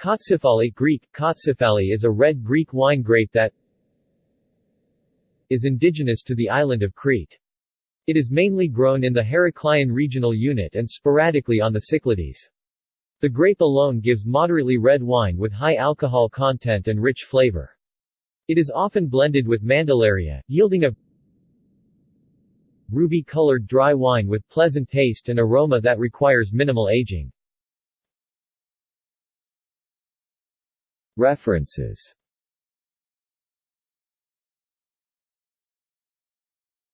Kotsifali Greek, Kotsifali is a red Greek wine grape that is indigenous to the island of Crete. It is mainly grown in the Heraklion regional unit and sporadically on the Cyclades. The grape alone gives moderately red wine with high alcohol content and rich flavor. It is often blended with Mandilaria, yielding a ruby-colored dry wine with pleasant taste and aroma that requires minimal aging. References